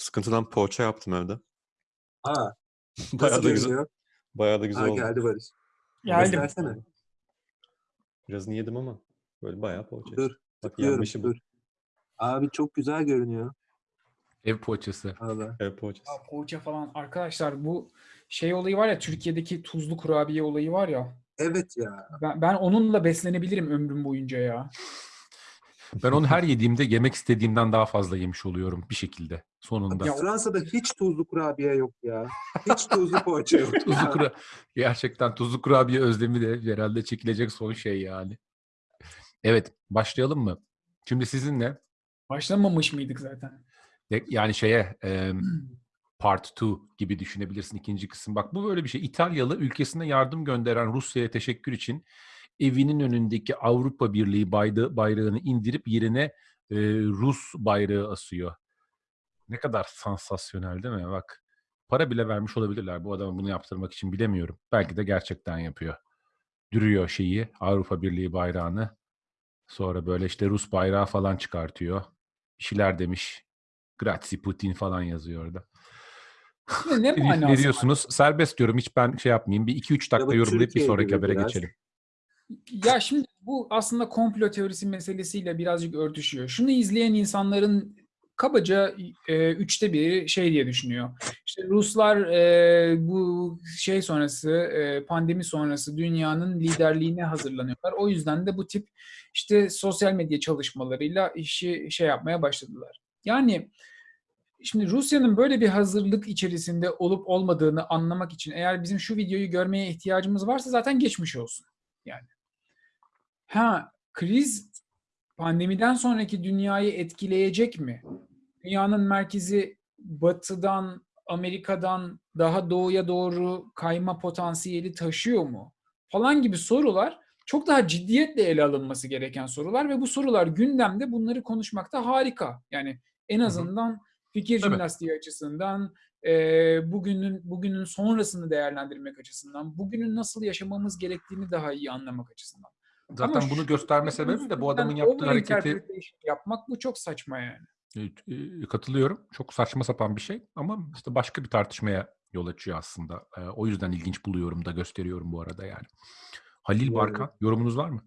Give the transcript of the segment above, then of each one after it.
Sıkıntıdan poğaça yaptım evde. Aa, Bayağı da güzel, bayağı da güzel Ha, oldu. geldi Barış. Geldim. Göstersene. Birazını yedim ama böyle bayağı poğaça. Dur, Bak bu. dur. Abi çok güzel görünüyor. Ev poğaçası. Valla. Ev poğaçası. Ya poğaça falan. Arkadaşlar bu şey olayı var ya Türkiye'deki tuzlu kurabiye olayı var ya. Evet ya. Ben, ben onunla beslenebilirim ömrüm boyunca ya. Ben onu her yediğimde yemek istediğimden daha fazla yemiş oluyorum bir şekilde sonunda. Ya- Fransa'da hiç tuzlu kurabiye yok ya. Hiç tuzlu poğaça yok. Tuzlu kura gerçekten tuzlu kurabiye özlemi de herhalde çekilecek son şey yani. Evet, başlayalım mı? Şimdi sizinle Başlamamış mıydık zaten? de- yani şeye em, part 2 gibi düşünebilirsin ikinci kısım. Bak bu böyle bir şey. İtalyalı ülkesine yardım gönderen Rusya'ya teşekkür için evinin önündeki Avrupa Birliği bayrağı, bayrağını indirip yerine e, Rus bayrağı asıyor. Ne kadar sansasyonel değil mi? Bak para bile vermiş olabilirler bu adama bunu yaptırmak için bilemiyorum. Belki de gerçekten yapıyor. Dürüyor şeyi Avrupa Birliği bayrağını. Sonra böyle işte Rus bayrağı falan çıkartıyor. Bir şeyler demiş. Grazie Putin falan yazıyor orada. Ne, ne Ne, var? diyorsunuz? Serbest diyorum. Hiç ben şey yapmayayım. Bir 2-3 dakika bu yorumlayıp bir sonraki habere biraz. geçelim. Ya şimdi bu aslında komplo teorisi meselesiyle birazcık örtüşüyor. Şunu izleyen insanların kabaca e, üçte biri şey diye düşünüyor. İşte Ruslar e, bu şey sonrası, e, pandemi sonrası dünyanın liderliğine hazırlanıyorlar. O yüzden de bu tip işte sosyal medya çalışmalarıyla işi şey yapmaya başladılar. Yani Şimdi Rusya'nın böyle bir hazırlık içerisinde olup olmadığını anlamak için eğer bizim şu videoyu görmeye ihtiyacımız varsa zaten geçmiş olsun. Yani. Ha, kriz pandemiden sonraki dünyayı etkileyecek mi? Dünyanın merkezi batıdan, Amerika'dan daha doğuya doğru kayma potansiyeli taşıyor mu? Falan gibi sorular çok daha ciddiyetle ele alınması gereken sorular ve bu sorular gündemde bunları konuşmakta harika. Yani en azından fikir jimnastiği açısından, e, bugünün bugünün sonrasını değerlendirmek açısından, bugünün nasıl yaşamamız gerektiğini daha iyi anlamak açısından. Zaten Ama bunu gösterme sebebim de bu adamın yaptığı hareketi yapmak bu çok saçma yani. Evet, e, katılıyorum. Çok saçma sapan bir şey ama işte başka bir tartışmaya yol açıyor aslında. E, o yüzden ilginç buluyorum da gösteriyorum bu arada yani. Halil Yani- Barkan, yorumunuz var mı?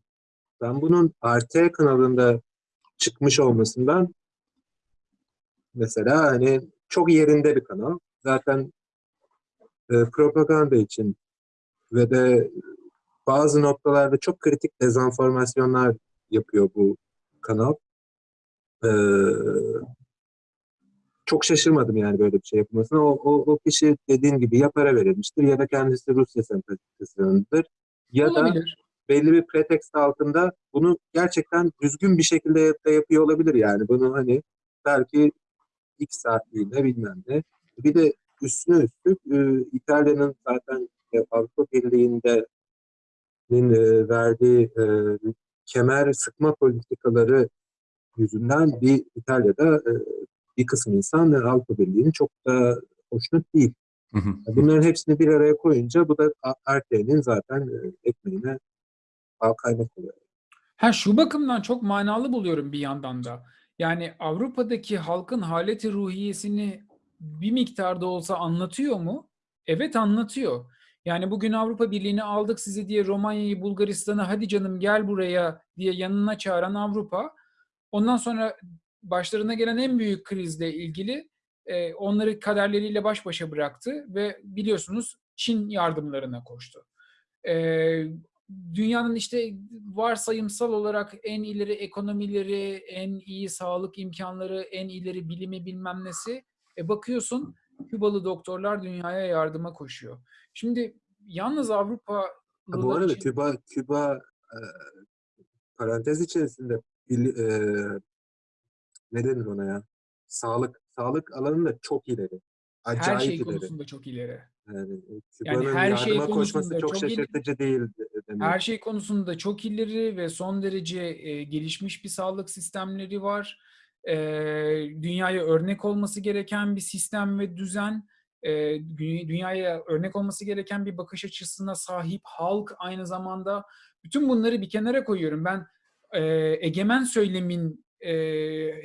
Ben bunun RT kanalında çıkmış olmasından mesela hani çok yerinde bir kanal. Zaten e, propaganda için ve de bazı noktalarda çok kritik dezenformasyonlar yapıyor bu kanal. Ee, çok şaşırmadım yani böyle bir şey yapılmasına. O, o, o kişi dediğin gibi ya para verilmiştir ya da kendisi Rusya sempatizanıdır. Ya da Olabilir. belli bir pretekst altında bunu gerçekten düzgün bir şekilde de yapıyor olabilir yani. Bunu hani belki X saatliğinde bilmem ne. Bir de üstüne üstlük e, İtalya'nın zaten e, Avrupa Birliği'nde nin, e, verdiği e, kemer sıkma politikaları yüzünden bir İtalya'da e, bir kısım insan e, Avrupa Birliği'nin çok da hoşnut değil. Hı hı. Bunların hepsini bir araya koyunca bu da RT'nin zaten ekmeğine bal kaymak oluyor. Ha şu bakımdan çok manalı buluyorum bir yandan da. Yani Avrupa'daki halkın haleti ruhiyesini bir miktarda olsa anlatıyor mu? Evet anlatıyor. Yani bugün Avrupa Birliği'ni aldık sizi diye Romanya'yı, Bulgaristan'ı hadi canım gel buraya diye yanına çağıran Avrupa. Ondan sonra başlarına gelen en büyük krizle ilgili e, onları kaderleriyle baş başa bıraktı ve biliyorsunuz Çin yardımlarına koştu. E, dünyanın işte varsayımsal olarak en ileri ekonomileri, en iyi sağlık imkanları, en ileri bilimi bilmem nesi. E bakıyorsun Kübalı doktorlar dünyaya yardıma koşuyor. Şimdi yalnız Avrupa bu arada için- Küba, Küba e, parantez içerisinde bil- e, ne denir ona ya? Sağlık sağlık alanında çok ileri. her Acayip şey ileri. konusunda çok ileri. Yani, e, Küba'nın her şey konusunda çok çok ileri. şaşırtıcı değil de- demek. Her şey konusunda çok ileri ve son derece e, gelişmiş bir sağlık sistemleri var. E, dünyaya örnek olması gereken bir sistem ve düzen, e, dü- dünyaya örnek olması gereken bir bakış açısına sahip halk aynı zamanda. Bütün bunları bir kenara koyuyorum. Ben e, egemen söylemin e,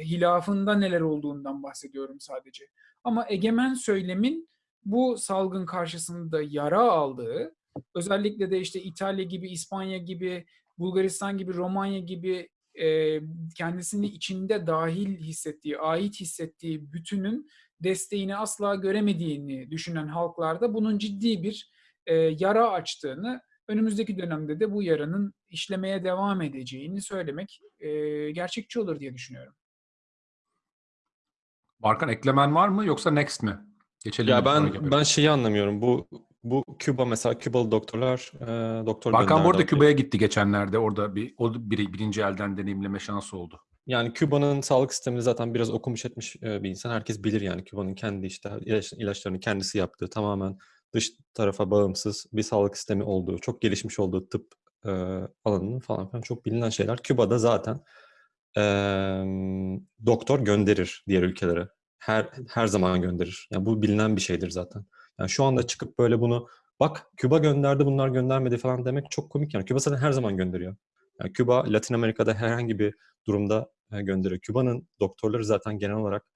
hilafında neler olduğundan bahsediyorum sadece. Ama egemen söylemin bu salgın karşısında yara aldığı, özellikle de işte İtalya gibi, İspanya gibi, Bulgaristan gibi, Romanya gibi e, kendisini içinde dahil hissettiği, ait hissettiği bütünün desteğini asla göremediğini düşünen halklarda bunun ciddi bir e, yara açtığını, önümüzdeki dönemde de bu yaranın işlemeye devam edeceğini söylemek e, gerçekçi olur diye düşünüyorum. Barkan eklemen var mı yoksa next mi? Geçelim Ya ben ben şeyi anlamıyorum. Bu bu Küba mesela Kübalı doktorlar e, doktor Barkan bu arada. Küba'ya gitti geçenlerde. Orada bir o bir, birinci elden deneyimleme şansı oldu. Yani Küba'nın sağlık sistemini zaten biraz okumuş etmiş e, bir insan. Herkes bilir yani Küba'nın kendi işte ilaç, ilaçlarını kendisi yaptığı tamamen dış tarafa bağımsız bir sağlık sistemi olduğu, çok gelişmiş olduğu tıp e, alanının falan filan çok bilinen şeyler. Küba'da zaten e, doktor gönderir diğer ülkelere. Her her zaman gönderir. Yani bu bilinen bir şeydir zaten. Yani şu anda çıkıp böyle bunu bak Küba gönderdi bunlar göndermedi falan demek çok komik yani. Küba zaten her zaman gönderiyor. Yani Küba Latin Amerika'da herhangi bir durumda e, gönderiyor. Küba'nın doktorları zaten genel olarak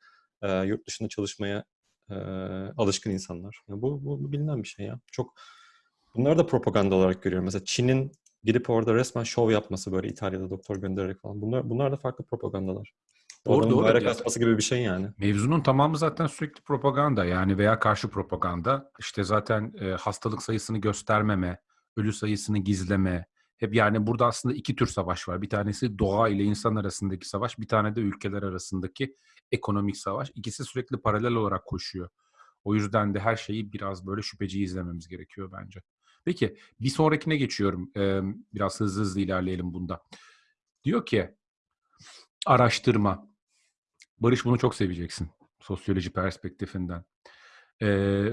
e, yurt dışında çalışmaya e, alışkın insanlar. Yani bu, bu, bilinen bir şey ya. Çok bunları da propaganda olarak görüyorum. Mesela Çin'in gidip orada resmen şov yapması böyle İtalya'da doktor göndererek falan. Bunlar bunlar da farklı propagandalar. Doğru, doğru. bayrak asması gibi bir şey yani. Mevzunun tamamı zaten sürekli propaganda yani veya karşı propaganda. İşte zaten e, hastalık sayısını göstermeme, ölü sayısını gizleme. Hep yani burada aslında iki tür savaş var. Bir tanesi doğa ile insan arasındaki savaş, bir tane de ülkeler arasındaki ekonomik savaş. İkisi sürekli paralel olarak koşuyor. O yüzden de her şeyi biraz böyle şüpheci izlememiz gerekiyor bence. Peki bir sonrakine geçiyorum. Ee, biraz hızlı hızlı ilerleyelim bunda. Diyor ki araştırma. Barış bunu çok seveceksin sosyoloji perspektifinden. Ee,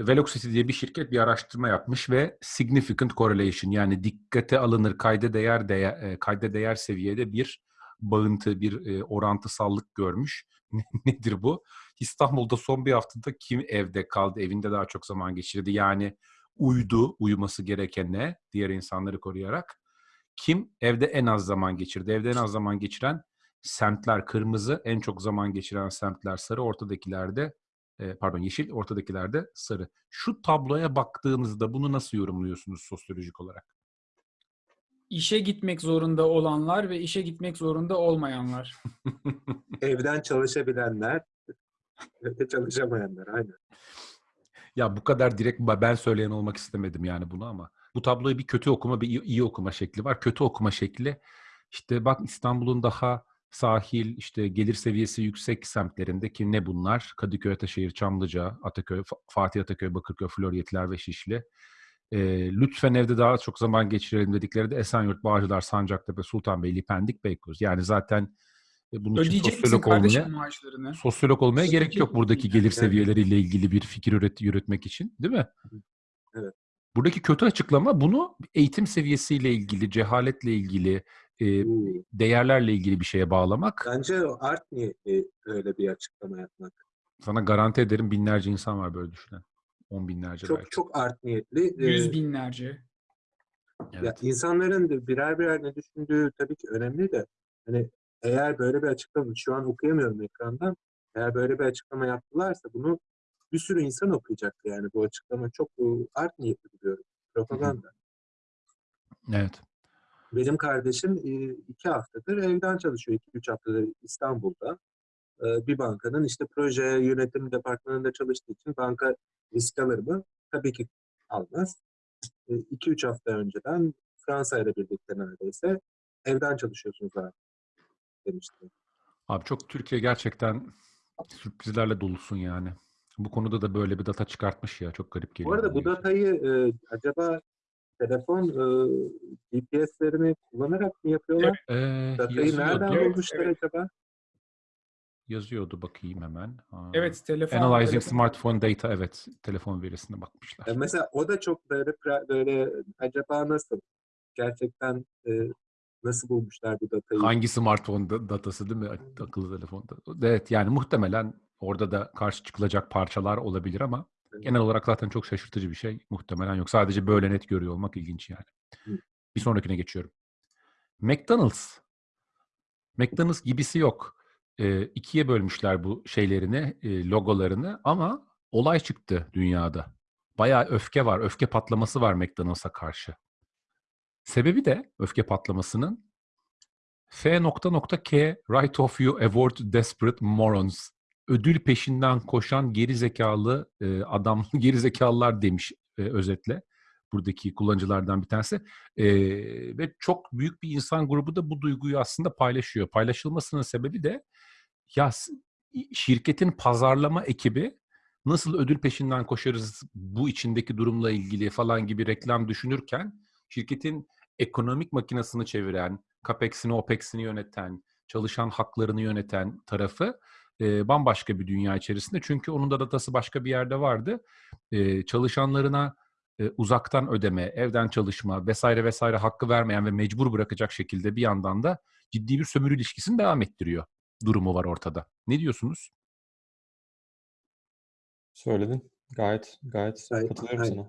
Velocity diye bir şirket bir araştırma yapmış ve significant correlation yani dikkate alınır kayda değer değer e, kayda değer seviyede bir bağıntı, bir e, orantısallık görmüş. Nedir bu? İstanbul'da son bir haftada kim evde kaldı, evinde daha çok zaman geçirdi? Yani uydu, uyuması gerekene diğer insanları koruyarak. Kim evde en az zaman geçirdi? Evde en az zaman geçiren semtler kırmızı, en çok zaman geçiren semtler sarı, ortadakilerde e, pardon yeşil, ortadakilerde sarı. Şu tabloya baktığınızda bunu nasıl yorumluyorsunuz sosyolojik olarak? İşe gitmek zorunda olanlar ve işe gitmek zorunda olmayanlar. Evden çalışabilenler ve çalışamayanlar aynen. Ya bu kadar direkt ben söyleyen olmak istemedim yani bunu ama bu tabloyu bir kötü okuma bir iyi, iyi okuma şekli var. Kötü okuma şekli işte bak İstanbul'un daha sahil işte gelir seviyesi yüksek semtlerinde ki ne bunlar? Kadıköy, Ataşehir, Çamlıca, Ataköy, Fa- Fatih Ataköy, Bakırköy, Floryetler ve Şişli. Ee, lütfen evde daha çok zaman geçirelim dedikleri de Esenyurt, Bağcılar, Sancaktepe, Sultanbeyli, Pendik, Beykoz. Yani zaten e, bunun için Ödeyecek misin sosyolog olmaya maaşlarını? sosyolog olmaya gerek Ödeyecek yok buradaki misin? gelir Yani. seviyeleriyle ilgili bir fikir üret yürütmek için, değil mi? Evet. Buradaki kötü açıklama bunu eğitim seviyesiyle ilgili, cehaletle ilgili, e, değerlerle ilgili bir şeye bağlamak. Bence o art niyetli öyle bir açıklama yapmak. Sana garanti ederim binlerce insan var böyle düşünen. On binlerce Çok belki. çok art niyetli. Ee, Yüz binlerce. Ya Evet. insanların da birer birer ne düşündüğü tabii ki önemli de hani eğer böyle bir açıklama şu an okuyamıyorum ekrandan eğer böyle bir açıklama yaptılarsa bunu bir sürü insan okuyacaktı yani bu açıklama çok e, art niyetli buluyorum. Propaganda. Evet. Benim kardeşim iki haftadır evden çalışıyor. iki üç haftadır İstanbul'da. Bir bankanın işte proje yönetim departmanında çalıştığı için banka risk alır mı? Tabii ki almaz. 2-3 hafta önceden Fransa ile birlikte neredeyse evden çalışıyorsunuz abi demişti. Abi çok Türkiye gerçekten sürprizlerle dolusun yani. Bu konuda da böyle bir data çıkartmış ya. Çok garip Bu geliyor. arada bana bu gerçekten. datayı e, acaba telefon e, GPS'lerini kullanarak mı yapıyorlar? Ee, Datayı nereden bulmuşlar evet. acaba? Yazıyordu bakayım hemen. Aa. Evet telefon. Analyzing telefon- smartphone data evet telefon verisine bakmışlar. E, mesela o da çok böyle böyle acaba nasıl? Gerçekten e, nasıl bulmuşlar bu datayı? Hangi smartphone da- datası değil mi? Akıllı telefonda. Evet yani muhtemelen orada da karşı çıkılacak parçalar olabilir ama. Genel olarak zaten çok şaşırtıcı bir şey muhtemelen yok. Sadece böyle net görüyor olmak ilginç yani. Hı. Bir sonrakine geçiyorum. McDonald's. McDonald's gibisi yok. e, ikiye bölmüşler bu şeylerini, e, logolarını ama olay çıktı dünyada. Bayağı öfke var, öfke patlaması var McDonald's'a karşı. Sebebi de öfke patlamasının F.K Right of You Award Desperate Morons. Ödül peşinden koşan geri zekalı e, adam, geri zekalılar demiş e, özetle. Buradaki kullanıcılardan bir tanesi. E, ve çok büyük bir insan grubu da bu duyguyu aslında paylaşıyor. Paylaşılmasının sebebi de ya şirketin pazarlama ekibi nasıl ödül peşinden koşarız bu içindeki durumla ilgili falan gibi reklam düşünürken şirketin ekonomik makinesini çeviren, CAPEX'ini, OPEX'ini yöneten, çalışan haklarını yöneten tarafı e, bambaşka bir dünya içerisinde. Çünkü onun da datası başka bir yerde vardı. E, çalışanlarına e, uzaktan ödeme, evden çalışma vesaire vesaire hakkı vermeyen ve mecbur bırakacak şekilde bir yandan da ciddi bir sömürü ilişkisini devam ettiriyor durumu var ortada. Ne diyorsunuz? Söyledin. Gayet gayet Gayet- katılıyorum aynen. sana.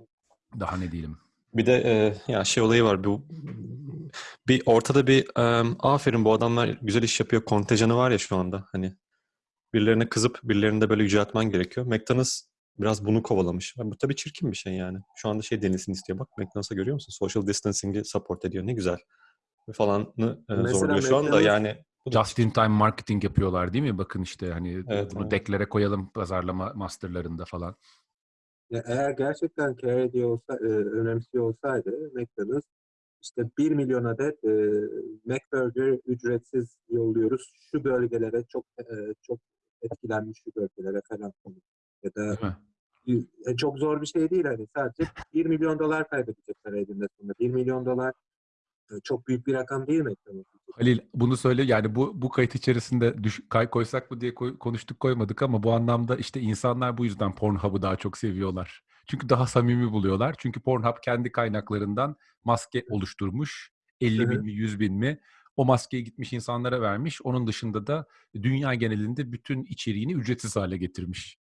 Daha ne diyelim? Bir de e, ya şey olayı var bu bir ortada bir e, aferin bu adamlar güzel iş yapıyor kontenjanı var ya şu anda hani birilerine kızıp birilerini de böyle yüceltmen gerekiyor. McDonald's biraz bunu kovalamış. Bu tabii çirkin bir şey yani. Şu anda şey denilsin istiyor. Bak McDonald's'a görüyor musun? Social distancing'i support ediyor. Ne güzel. Falanı e, Mesela zorluyor şu anda yani. Just in time marketing yapıyorlar değil mi? Bakın işte hani Evet, bunu evet. deklare koyalım pazarlama masterlarında falan. Ya eğer gerçekten care ediyor olsa, e, önemsiyor olsaydı McDonald's işte 1 milyon adet e, McBurger ücretsiz yolluyoruz şu bölgelere çok e, çok etkilenmiş şu bölgelere falan ya da mi? e, çok zor bir şey değil hani sadece 1 milyon dolar kaybedecekler elinde sonunda 1 milyon dolar e, çok büyük bir rakam değil için. Halil bunu söyle yani bu bu kayıt içerisinde düş, kay koysak mı diye koy- konuştuk koymadık ama bu anlamda işte insanlar bu yüzden Pornhub'ı daha çok seviyorlar. Çünkü daha samimi buluyorlar. Çünkü Pornhub kendi kaynaklarından maske oluşturmuş. 50 bin Hı hı. mi 100 bin mi o maskeyi gitmiş insanlara vermiş. Onun dışında da dünya genelinde bütün içeriğini ücretsiz hale getirmiş.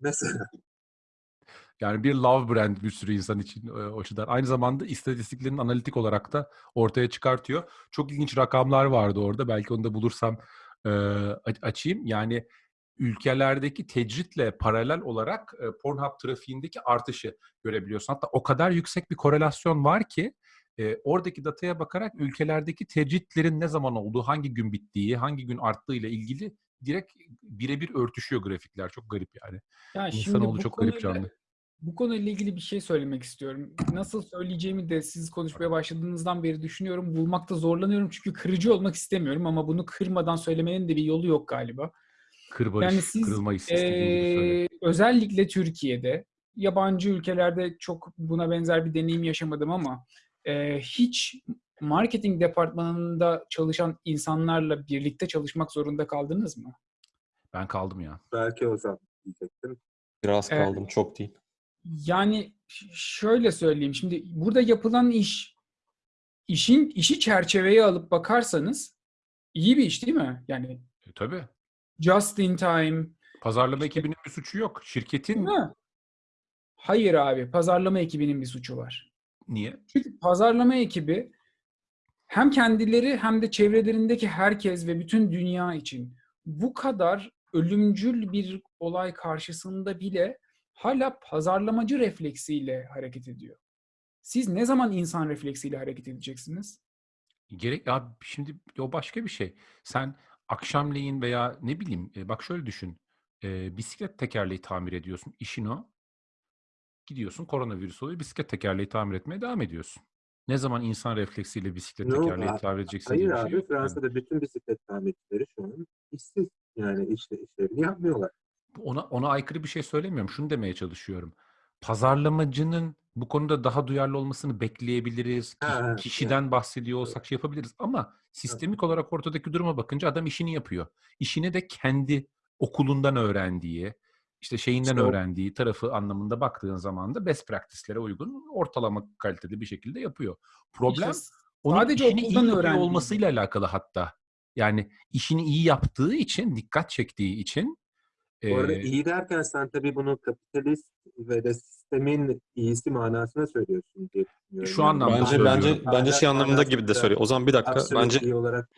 Mesela Yani bir love brand bir sürü insan için o açıdan. Aynı zamanda istatistiklerini analitik olarak da ortaya çıkartıyor. Çok ilginç rakamlar vardı orada. Belki onu da bulursam e, açayım. Yani ülkelerdeki tecritle paralel olarak e, Pornhub trafiğindeki artışı görebiliyorsun. Hatta o kadar yüksek bir korelasyon var ki e, oradaki dataya bakarak ülkelerdeki tecritlerin ne zaman olduğu, hangi gün bittiği, hangi gün arttığı ile ilgili direkt birebir örtüşüyor grafikler. Çok garip yani. Ya şimdi İnsanoğlu çok garip canlı. Bu konuyla ilgili bir şey söylemek istiyorum. Nasıl söyleyeceğimi de siz konuşmaya başladığınızdan beri düşünüyorum. Bulmakta zorlanıyorum çünkü kırıcı olmak istemiyorum ama bunu kırmadan söylemenin de bir yolu yok galiba. Kır barış, Yani siz kırılma hissi istediğin gibi söyle. Ee, özellikle Türkiye'de, yabancı ülkelerde çok buna benzer bir deneyim yaşamadım ama e, hiç marketing departmanında çalışan insanlarla birlikte çalışmak zorunda kaldınız mı? Ben kaldım ya. belki o zaman diyecektim. biraz Evet. kaldım çok değil. Yani şöyle söyleyeyim. Şimdi burada yapılan iş, işin işi çerçeveye alıp bakarsanız iyi bir iş değil mi? Yani E, tabii. just in time, Pazarlama ekibinin bir suçu yok. Şirketin mi? Hayır abi, pazarlama ekibinin bir suçu var. Niye? Çünkü pazarlama ekibi hem kendileri hem de çevrelerindeki herkes ve bütün dünya için bu kadar ölümcül bir olay karşısında bile hala pazarlamacı refleksiyle hareket ediyor. Siz ne zaman insan refleksiyle hareket edeceksiniz? Gerek ya şimdi o başka bir şey. Sen akşamleyin veya ne bileyim e, bak şöyle düşün. E, bisiklet tekerleği tamir ediyorsun. İşin o. Gidiyorsun koronavirüs oluyor. Bisiklet tekerleği tamir etmeye devam ediyorsun. Ne zaman insan refleksiyle bisiklet No, tekerleği a- tamir edeceksin Hayır diye bir abi şey yani. Fransa'da bütün bisiklet tamircileri şu an işsiz. Yani işte işlerini yapmıyorlar. ona ona aykırı bir şey söylemiyorum. Şunu demeye çalışıyorum. Pazarlamacının bu konuda daha duyarlı olmasını bekleyebiliriz. Ha, kişiden bahsediyor olsak şey yapabiliriz. Ama sistemik olarak ortadaki duruma bakınca adam işini yapıyor. İşini de kendi okulundan öğrendiği, işte şeyinden İşte o- öğrendiği tarafı anlamında baktığın zaman da best practice'lere uygun ortalama kaliteli bir şekilde yapıyor. Problem İşte onun sadece işini iyi öğrendiği. olmasıyla alakalı hatta. Yani işini iyi yaptığı için, dikkat çektiği için Bu arada Ee, iyi derken sen tabii bunu kapitalist ve de sistemin iyisi manasına söylüyorsun diye düşünüyorum. Şu anlamda Bence söylüyorum. bence bence şey anlamında gibi de söylüyor. O zaman bir dakika bence iyi olarak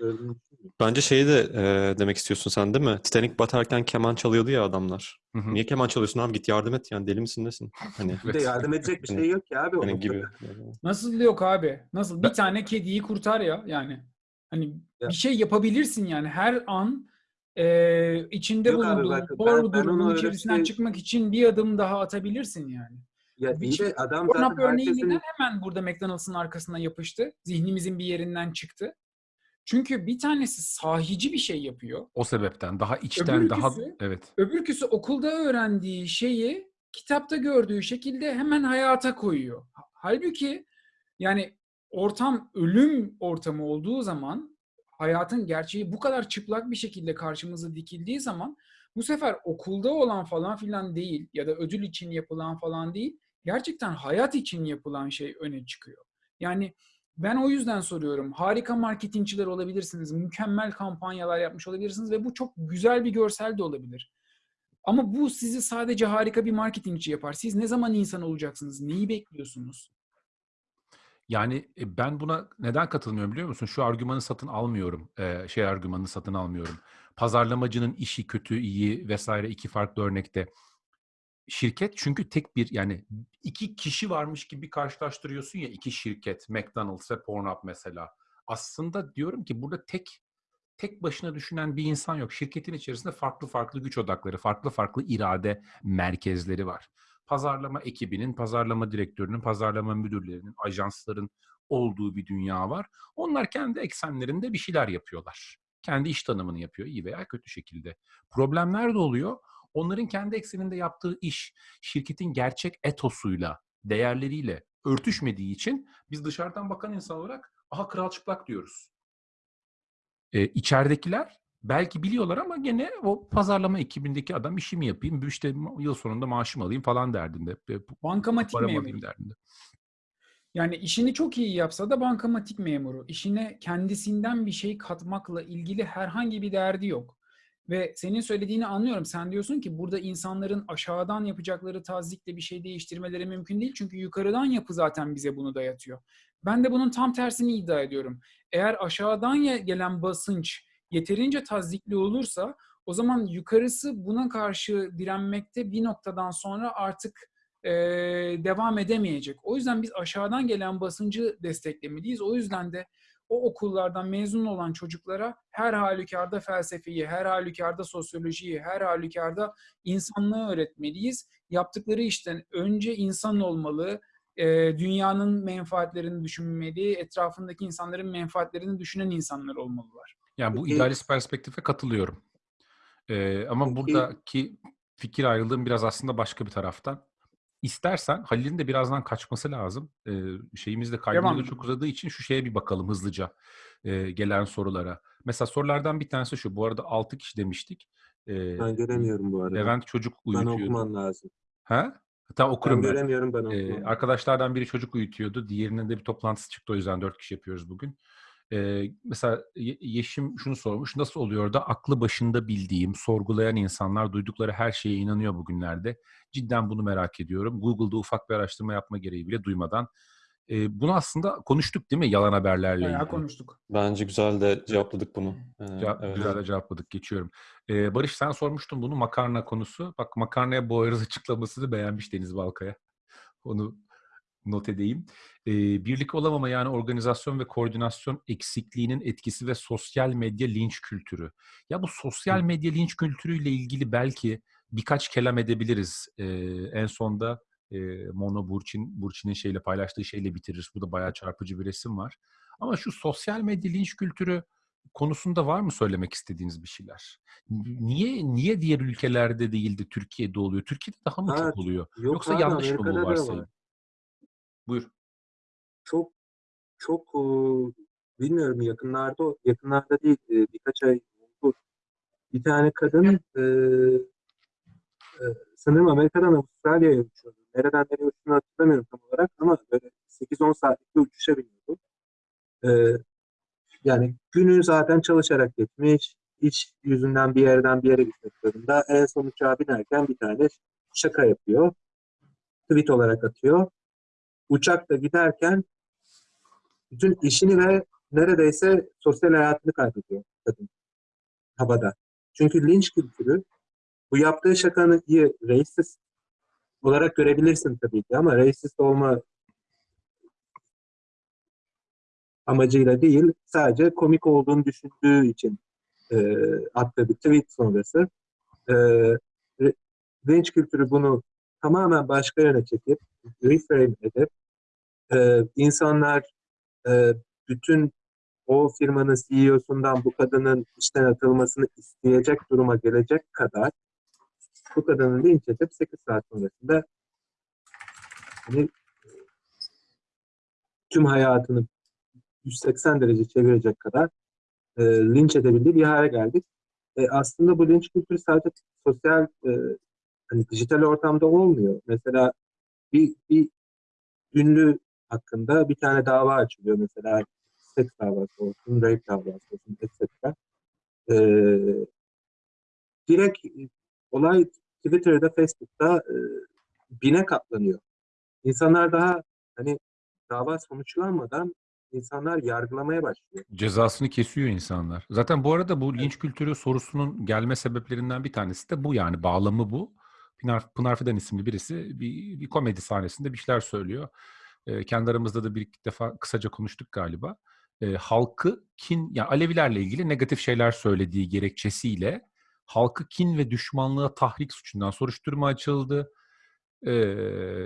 bence şeyi de e, demek istiyorsun sen değil mi? Titanic batarken keman çalıyordu ya adamlar. Hı hı. Niye keman çalıyorsun abi? Git yardım et yani deli misin nesin? Hani Bir de yardım edecek bir şey yok ki abi. hani gibi. Nasıl yok abi? Nasıl? Bir Ben- tane kediyi kurtar ya yani. Hani Ya. bir şey yapabilirsin yani her an e, içinde Yok abi, bulunduğun bak, zor ben- ben durumun onu öyle içerisinden şey- çıkmak için bir adım daha atabilirsin yani. Ya Bir iyi şey- de adam Pornhub zaten örneği herkesin neden hemen burada McDonald's'ın arkasına yapıştı? Zihnimizin bir yerinden çıktı. Çünkü bir tanesi sahici bir şey yapıyor. O sebepten daha içten daha Öbürküsü- evet. Öbürküsü okulda öğrendiği şeyi kitapta gördüğü şekilde hemen hayata koyuyor. Ha- Halbuki yani ortam ölüm ortamı olduğu zaman hayatın gerçeği bu kadar çıplak bir şekilde karşımıza dikildiği zaman bu sefer okulda olan falan filan değil ya da ödül için yapılan falan değil gerçekten hayat için yapılan şey öne çıkıyor. Yani ben o yüzden soruyorum. Harika marketingçiler olabilirsiniz. Mükemmel kampanyalar yapmış olabilirsiniz ve bu çok güzel bir görsel de olabilir. Ama bu sizi sadece harika bir marketingçi yapar. Siz ne zaman insan olacaksınız? Neyi bekliyorsunuz? Yani e, ben buna neden katılmıyorum biliyor musun? Şu argümanı satın almıyorum. Ee, şey argümanını satın almıyorum. Pazarlamacının işi kötü, iyi vesaire iki farklı örnekte. Şirket çünkü tek bir yani iki kişi varmış gibi karşılaştırıyorsun ya iki şirket. McDonald's ve Pornhub mesela. Aslında diyorum ki burada tek tek başına düşünen bir insan yok. Şirketin içerisinde farklı farklı güç odakları, farklı farklı irade merkezleri var. Pazarlama ekibinin, pazarlama direktörünün, pazarlama müdürlerinin, ajansların olduğu bir dünya var. Onlar kendi eksenlerinde bir şeyler yapıyorlar. Kendi iş tanımını yapıyor iyi veya kötü şekilde. Problemler de oluyor. Onların kendi ekseninde yaptığı iş şirketin gerçek etosuyla, değerleriyle örtüşmediği için biz dışarıdan bakan insan olarak aha kral çıplak diyoruz. Ee, içeridekiler belki biliyorlar ama gene o pazarlama ekibindeki adam işimi yapayım, işte yıl sonunda maaşımı alayım falan derdinde. Bankamatik memuru. derdinde. Yani işini çok iyi yapsa da bankamatik memuru. İşine kendisinden bir şey katmakla ilgili herhangi bir derdi yok. Ve senin söylediğini anlıyorum. Sen diyorsun ki burada insanların aşağıdan yapacakları tazikle bir şey değiştirmeleri mümkün değil. Çünkü yukarıdan yapı zaten bize bunu dayatıyor. Ben de bunun tam tersini iddia ediyorum. Eğer aşağıdan gelen basınç yeterince tazikli olursa o zaman yukarısı buna karşı direnmekte bir noktadan sonra artık e, devam edemeyecek. O yüzden biz aşağıdan gelen basıncı desteklemeliyiz. O yüzden de o okullardan mezun olan çocuklara her halükarda felsefeyi, her halükarda sosyolojiyi, her halükarda insanlığı öğretmeliyiz. Yaptıkları işten önce insan olmalı, dünyanın menfaatlerini düşünmeli, etrafındaki insanların menfaatlerini düşünen insanlar olmalılar. Yani bu Peki- idealist perspektife katılıyorum. Ee, ama Peki- buradaki fikir ayrılığım biraz aslında başka bir taraftan. İstersen Halil'in de birazdan kaçması lazım. Ee, şeyimiz de da Devam. çok uzadığı için şu şeye bir bakalım hızlıca e, gelen sorulara. Mesela sorulardan bir tanesi şu. Bu arada 6 kişi demiştik. Ee, Ben göremiyorum bu arada. Levent çocuk ben uyutuyordu. okuman lazım. Ha? Tamam Ben okurum ben. göremiyorum ben Ee, okumam. arkadaşlardan biri çocuk uyutuyordu. Diğerinin de bir toplantısı çıktı. O yüzden dört kişi yapıyoruz bugün. Ee, mesela Ye- Yeşim şunu sormuş. Nasıl oluyor da aklı başında bildiğim, sorgulayan insanlar duydukları her şeye inanıyor bugünlerde? Cidden bunu merak ediyorum. Google'da ufak bir araştırma yapma gereği bile duymadan. Ee, bunu aslında konuştuk değil mi yalan haberlerle Bayağı ilgili? konuştuk. Bence güzel de cevapladık bunu. Ee, Cevap- evet. Güzel de cevapladık. Geçiyorum. Ee, Barış sen sormuştun bunu makarna konusu. Bak makarnaya boğarız açıklamasını beğenmiş Deniz Balkaya. Onu not edeyim. Ee, birlik olamama yani organizasyon ve koordinasyon eksikliğinin etkisi ve sosyal medya linç kültürü. Ya bu sosyal medya linç kültürüyle ilgili belki birkaç kelam edebiliriz. Ee, en sonda e, Mono Burçin, Burçin'in şeyle paylaştığı şeyle bitiririz. Bu da bayağı çarpıcı bir resim var. Ama şu sosyal medya linç kültürü konusunda var mı söylemek istediğiniz bir şeyler? Niye niye diğer ülkelerde değil de Türkiye'de oluyor? Türkiye'de daha mı Ha, çok oluyor? Yok Yoksa abi, yanlış mı bu varsayım? Buyur. Çok çok e, bilmiyorum yakınlarda yakınlarda değil e, birkaç ay oldu. Bir tane kadın e, e, sanırım Amerika'dan Avustralya'ya uçuyordu. Nereden nereye uçtuğunu hatırlamıyorum tam olarak ama böyle 8-10 saatlik bir uçuşa biniyordu. E, yani günü zaten çalışarak geçmiş. iş yüzünden bir yerden bir yere gitmek zorunda. En son uçağa binerken bir tane şaka yapıyor. Tweet olarak atıyor. Uçakta giderken bütün işini ve neredeyse sosyal hayatını kaybediyor kadın havada. Çünkü linç kültürü bu yaptığı şakanı iyi racist olarak görebilirsin tabii ki ama racist olma amacıyla değil, sadece komik olduğunu düşündüğü için e, attığı bir tweet sonrası. E, linç kültürü bunu tamamen başka yöne çekip, reframe edip, e, insanlar e, bütün o firmanın CEO'sundan bu kadının işten atılmasını isteyecek duruma gelecek kadar bu kadını linç edip 8 saat sonrasında hani, tüm hayatını 180 derece çevirecek kadar e, linç edebildiği bir hale geldik. E, aslında bu linç kültürü sadece sosyal e, hani dijital ortamda olmuyor. Mesela bir, bir ünlü hakkında bir tane dava açılıyor. Mesela seks davası olsun, rape davası olsun, etc. E, direkt olay Twitter'da, Facebook'ta e, bine katlanıyor. İnsanlar daha hani dava sonuçlanmadan insanlar yargılamaya başlıyor. Cezasını kesiyor insanlar. Zaten bu arada bu linç kültürü sorusunun gelme sebeplerinden bir tanesi de bu yani bağlamı bu. Pınar, Pınar Fidan isimli birisi bir, bir komedi sahnesinde bir şeyler söylüyor. Ee, kendi aramızda da bir iki defa kısaca konuştuk galiba. Ee, halkı kin, yani Alevilerle ilgili negatif şeyler söylediği gerekçesiyle halkı kin ve düşmanlığa tahrik suçundan soruşturma açıldı. Ee,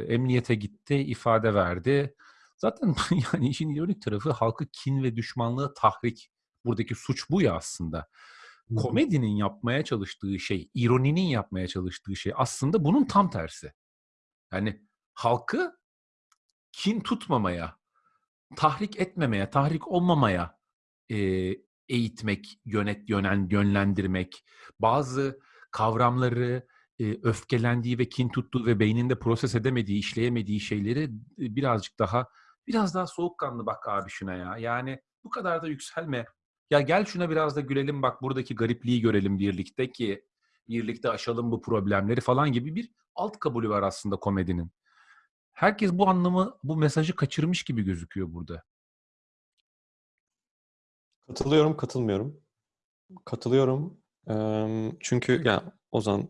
emniyete gitti, ifade verdi. Zaten yani işin ironik tarafı halkı kin ve düşmanlığa tahrik. Buradaki suç bu ya aslında. Komedinin yapmaya çalıştığı şey, ironinin yapmaya çalıştığı şey aslında bunun tam tersi. Yani halkı kin tutmamaya, tahrik etmemeye, tahrik olmamaya e, eğitmek, yönet, yönen, yönlendirmek, bazı kavramları e, öfkelendiği ve kin tuttuğu ve beyninde proses edemediği, işleyemediği şeyleri e, birazcık daha biraz daha soğukkanlı bak abi şuna ya. Yani bu kadar da yükselme. Ya gel şuna biraz da gülelim bak buradaki garipliği görelim birlikte ki birlikte aşalım bu problemleri falan gibi bir alt kabulü var aslında komedinin. Herkes bu anlamı, bu mesajı kaçırmış gibi gözüküyor burada. Katılıyorum, katılmıyorum. Katılıyorum. Çünkü ya Ozan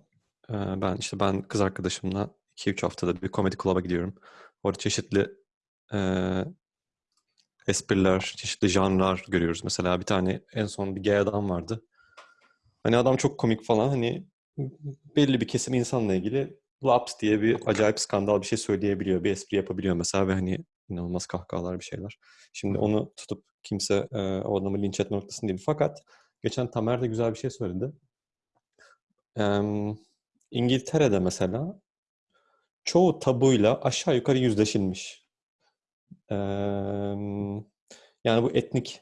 ben işte ben kız arkadaşımla 2-3 haftada bir komedi club'a gidiyorum. Orada çeşitli espriler, çeşitli janrlar görüyoruz. Mesela bir tane en son bir gay adam vardı. Hani adam çok komik falan hani belli bir kesim insanla ilgili laps diye bir acayip skandal bir şey söyleyebiliyor. Bir espri yapabiliyor mesela ve hani inanılmaz kahkahalar bir şeyler. Şimdi onu tutup kimse e, o adamı linç etme noktasında değil. Fakat geçen Tamer de güzel bir şey söyledi. Em, İngiltere'de mesela çoğu tabuyla aşağı yukarı yüzleşilmiş. Em, yani bu etnik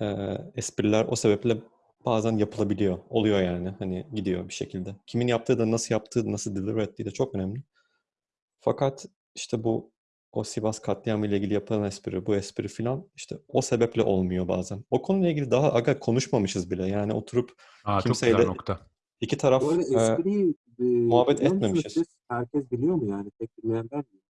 e, espriler o sebeple bazen yapılabiliyor. Oluyor yani. Hani gidiyor bir şekilde. Kimin yaptığı da nasıl yaptığı, nasıl deliver ettiği de çok önemli. Fakat işte bu o Sivas katliamı ile ilgili yapılan espri, bu espri filan işte o sebeple olmuyor bazen. O konuyla ilgili daha aga konuşmamışız bile. Yani oturup Aa, çok Kimseyle- güzel nokta. iki taraf e, espriyi e, muhabbet biliyor musunuz etmemişiz. siz? Herkes biliyor mu yani? Tek bilmeyen ben miyim?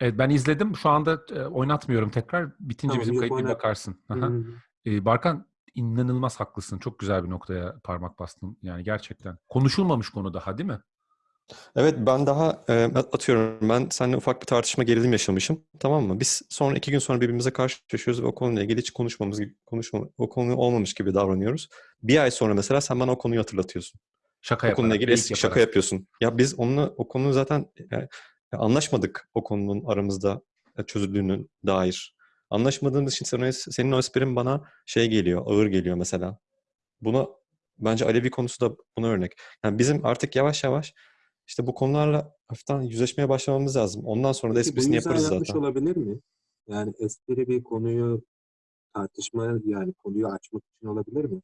Evet ben izledim. Şu anda e, oynatmıyorum tekrar. Bitince Tamam, bizim yok, kayıt bir oynat. bakarsın. Aha. Hı. E, Barkan inanılmaz haklısın. Çok güzel bir noktaya parmak bastın. Yani gerçekten. Konuşulmamış konu daha değil mi? Evet ben daha e, atıyorum ben seninle ufak bir tartışma gerilim yaşamışım tamam mı? Biz sonra iki gün sonra birbirimize karşılaşıyoruz ve o konuyla ilgili hiç konuşmamız konuşma, o konu olmamış gibi davranıyoruz. Bir ay sonra mesela sen bana o konuyu hatırlatıyorsun. Şaka O konuyla yaparak, ilgili eski yaparak. şaka yapıyorsun. Ya biz onunla o konu zaten yani, anlaşmadık o konunun aramızda e, çözüldüğünü dair. Anlaşmadığımız için senin, senin o esprin bana şey geliyor, ağır geliyor mesela. Buna bence Alevi konusu da buna örnek. Yani bizim artık yavaş yavaş işte bu konularla hafiften yüzleşmeye başlamamız lazım. Ondan sonra da esprisini yaparız yapmış zaten. olabilir mi? Yani espri bir konuyu tartışmaya yani konuyu açmak için olabilir mi?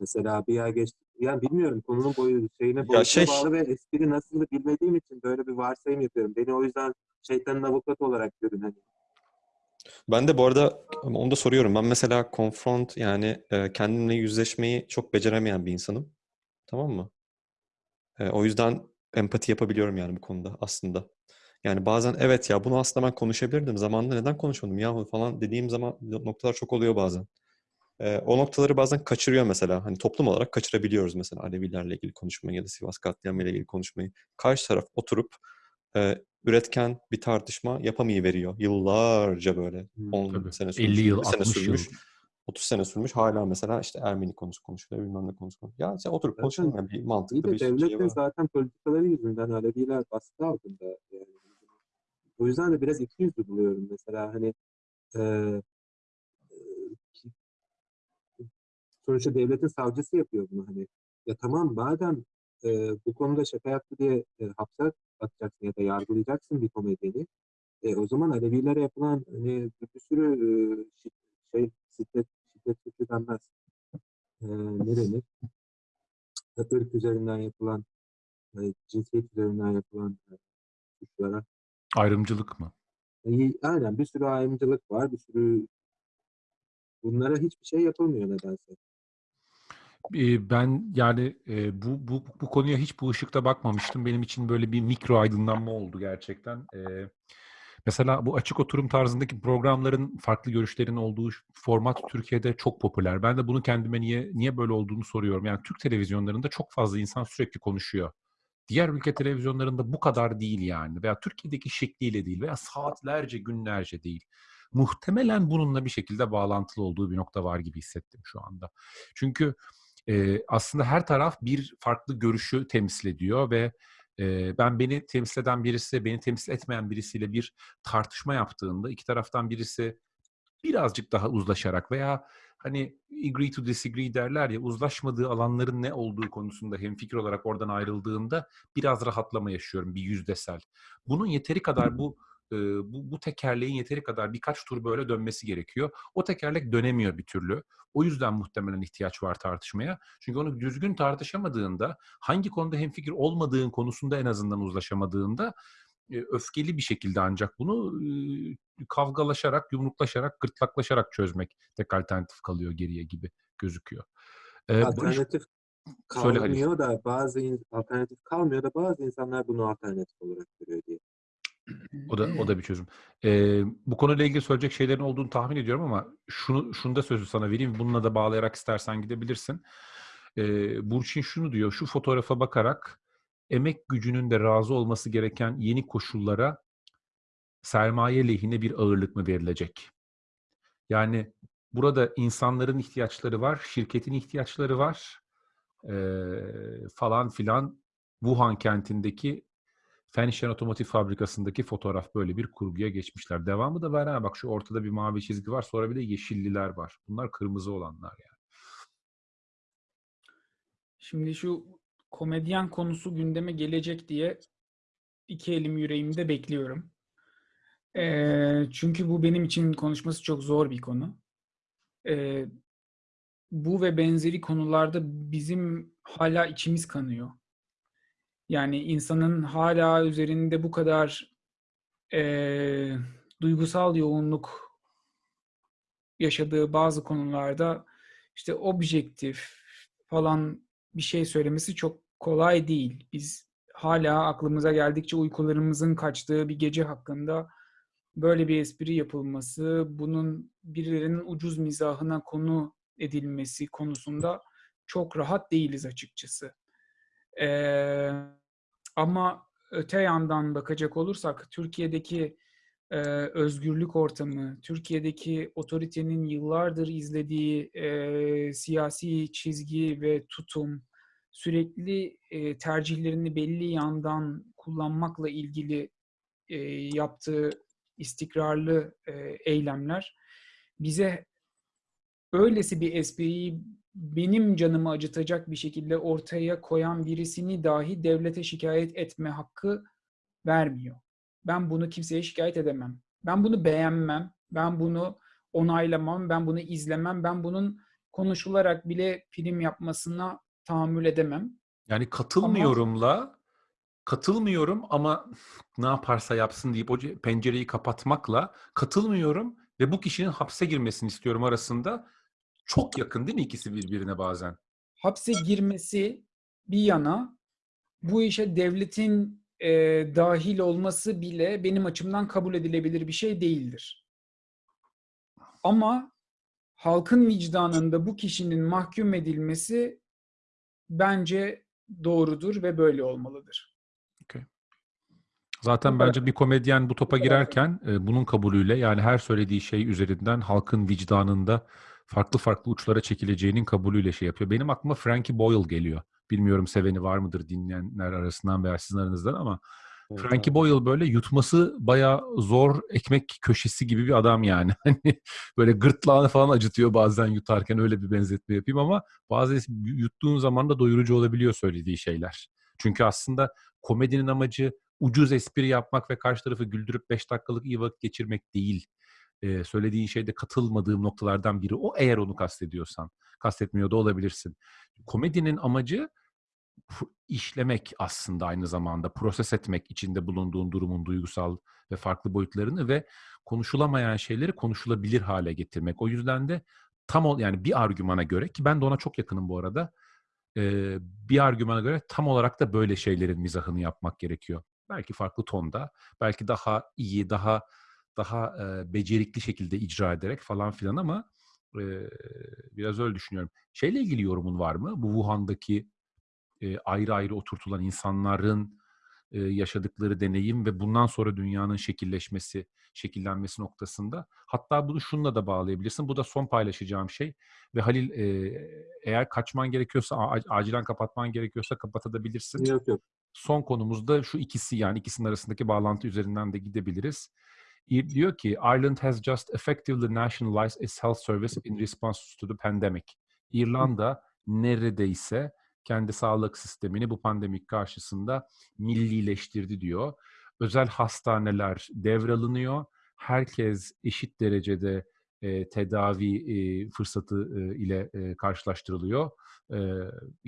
Mesela bir ay geçti. Yani bilmiyorum konunun boyu şeyine boyutuna şey- bağlı ve espri nasıl bilmediğim için böyle bir varsayım yapıyorum. Beni o yüzden şeytanın avukatı olarak görün hani. Ben de bu arada onu da soruyorum. Ben mesela confront yani e, kendimle yüzleşmeyi çok beceremeyen bir insanım. Tamam mı? E, o yüzden empati yapabiliyorum yani bu konuda aslında. Yani bazen evet ya bunu aslında ben konuşabilirdim. Zamanında neden konuşmadım yahu falan dediğim zaman noktalar çok oluyor bazen. E, o noktaları bazen kaçırıyor mesela. Hani toplum olarak kaçırabiliyoruz mesela Alevilerle ilgili konuşmayı ya da Sivas katliamıyla ilgili konuşmayı. Karşı taraf oturup e, üretken bir tartışma yapamayıveriyor. Yıllarca böyle. Hmm, 10 Tabii. sene sürmüş, 50 yıl, 20 sene 60 yıl. sürmüş. 30 sene sürmüş. Hala mesela işte Ermeni konusu konuşuluyor, bilmem ne konusu konuşuluyor. Ya sen oturup Zaten konuşalım ya bir mantıklı de bir şey devletin var. zaten politikaları yüzünden Aleviler baskı altında. Yani. O yüzden de biraz ikiyüzlü buluyorum mesela hani e, e, sonuçta devletin savcısı yapıyor bunu hani. Ya tamam madem e, bu konuda şaka yaptı diye e, hapse atacaksın ya da yargılayacaksın bir komedyeni. E, o zaman Alevilere yapılan hani bir sürü e, şey şiddet şiddet suçu denmez. E, ne denir? Irk üzerinden yapılan, e, cinsiyet üzerinden yapılan e, suçlara Ayrımcılık mı? İyi, Aynen bir sürü ayrımcılık var, bir sürü bunlara hiçbir şey yapılmıyor nedense. Ben yani bu, bu bu konuya hiç bu ışıkta bakmamıştım. Benim için böyle bir mikro aydınlanma oldu gerçekten. Mesela bu açık oturum tarzındaki programların farklı görüşlerin olduğu format Türkiye'de çok popüler. Ben de bunu kendime niye niye böyle olduğunu soruyorum. Yani Türk televizyonlarında çok fazla insan sürekli konuşuyor. Diğer ülke televizyonlarında bu kadar değil yani veya Türkiye'deki şekliyle değil veya saatlerce günlerce değil. Muhtemelen bununla bir şekilde bağlantılı olduğu bir nokta var gibi hissettim şu anda. Çünkü e, aslında her taraf bir farklı görüşü temsil ediyor ve e, ben beni temsil eden birisi, beni temsil etmeyen birisiyle bir tartışma yaptığında iki taraftan birisi birazcık daha uzlaşarak veya hani agree to disagree derler ya uzlaşmadığı alanların ne olduğu konusunda hemfikir olarak oradan ayrıldığında biraz rahatlama yaşıyorum bir yüzdesel. Bunun yeteri kadar bu e, bu, bu tekerleğin yeteri kadar birkaç tur böyle dönmesi gerekiyor. O tekerlek dönemiyor bir türlü. O yüzden muhtemelen ihtiyaç var tartışmaya. Çünkü onu düzgün tartışamadığında, hangi konuda hemfikir olmadığın konusunda en azından uzlaşamadığında öfkeli bir şekilde ancak bunu kavgalaşarak, yumruklaşarak, gırtlaklaşarak çözmek tek alternatif kalıyor geriye gibi gözüküyor. Alternatif Söyle Halil. kalmıyor da bazı alternatif kalmıyor da bazı insanlar bunu alternatif olarak görüyor diye. O da o da bir çözüm. Ee, bu konuyla ilgili söyleyecek şeylerin olduğunu tahmin ediyorum ama şunu şunu da sözü sana vereyim. Bununla da bağlayarak istersen gidebilirsin. Ee, Burçin şunu diyor. Şu fotoğrafa bakarak emek gücünün de razı olması gereken yeni koşullara sermaye lehine bir ağırlık mı verilecek? Yani burada insanların ihtiyaçları var, şirketin ihtiyaçları var ee, falan filan. Wuhan kentindeki Fenişen Otomotiv Fabrikası'ndaki fotoğraf böyle bir kurguya geçmişler. Devamı da var ha bak şu ortada bir mavi çizgi var sonra bir de yeşilliler var. Bunlar kırmızı olanlar yani. Şimdi şu komedyen konusu gündeme gelecek diye iki elim yüreğimde bekliyorum. Ee, çünkü bu benim için konuşması çok zor bir konu. Ee, bu ve benzeri konularda bizim hala içimiz kanıyor. Yani insanın hala üzerinde bu kadar eee, duygusal yoğunluk yaşadığı bazı konularda işte objektif falan bir şey söylemesi çok kolay değil. Biz hala aklımıza geldikçe uykularımızın kaçtığı bir gece hakkında böyle bir espri yapılması, bunun birilerinin ucuz mizahına konu edilmesi konusunda çok rahat değiliz açıkçası. Ee, ama öte yandan bakacak olursak Türkiye'deki e, özgürlük ortamı, Türkiye'deki otoritenin yıllardır izlediği e, siyasi çizgi ve tutum, sürekli e, tercihlerini belli yandan kullanmakla ilgili e, yaptığı istikrarlı e, eylemler bize öylesi bir espriyi benim canımı acıtacak bir şekilde ortaya koyan birisini dahi devlete şikayet etme hakkı vermiyor. Ben bunu kimseye şikayet edemem. Ben bunu beğenmem. Ben bunu onaylamam. Ben bunu izlemem. Ben bunun konuşularak bile prim yapmasına tahammül edemem. Yani katılmıyorumla katılmıyorum ama ne yaparsa yapsın deyip o ce- pencereyi kapatmakla katılmıyorum ve bu kişinin hapse girmesini istiyorum arasında çok yakın değil mi ikisi birbirine bazen? hapse girmesi bir yana bu işe devletin e, dahil olması bile benim açımdan kabul edilebilir bir şey değildir. Ama halkın vicdanında bu kişinin mahkum edilmesi bence doğrudur ve böyle olmalıdır. Zaten Bu kadar. bence bir komedyen bu topa girerken e, bunun kabulüyle yani her söylediği şey üzerinden halkın vicdanında farklı farklı uçlara çekileceğinin kabulüyle şey yapıyor. Benim aklıma Frankie Boyle geliyor. Bilmiyorum seveni var mıdır dinleyenler arasından veya sizin aranızdan ama Evet, Frankie. Boyle böyle yutması bayağı zor ekmek köşesi gibi bir adam yani. Hani böyle gırtlağını falan acıtıyor bazen yutarken öyle bir benzetme yapayım ama bazı yuttuğun zaman da doyurucu olabiliyor söylediği şeyler. Çünkü aslında komedinin amacı ucuz espri yapmak ve karşı tarafı güldürüp 5 dakikalık iyi vakit geçirmek değil. Ee, söylediğin şeyde katılmadığım noktalardan biri o eğer onu kastediyorsan. Kastetmiyor da olabilirsin. Komedinin amacı işlemek aslında aynı zamanda proses etmek içinde bulunduğun durumun duygusal ve farklı boyutlarını ve konuşulamayan şeyleri konuşulabilir hale getirmek. O yüzden de tam ol yani bir argümana göre ki ben de ona çok yakınım bu arada. e, bir argümana göre tam olarak da böyle şeylerin mizahını yapmak gerekiyor. Belki farklı tonda, belki daha iyi, daha daha e, becerikli şekilde icra ederek falan filan ama e, biraz öyle düşünüyorum. Şeyle ilgili yorumun var mı? Bu Wuhan'daki e, ayrı ayrı oturtulan insanların e, yaşadıkları deneyim ve bundan sonra dünyanın şekilleşmesi, şekillenmesi noktasında. Hatta bunu şununla da bağlayabilirsin. Bu da son paylaşacağım şey. Ve Halil e, eğer kaçman gerekiyorsa, acilen kapatman gerekiyorsa kapatabilirsin. Yok yok. Son konumuzda şu ikisi yani ikisinin arasındaki bağlantı üzerinden de gidebiliriz. Diyor ki Ireland has just effectively nationalized its health service in response to the pandemic. İrlanda neredeyse kendi sağlık sistemini bu pandemik karşısında millileştirdi diyor. Özel hastaneler devralınıyor. Herkes eşit derecede e, tedavi e, fırsatı e, ile e, karşılaştırılıyor. E,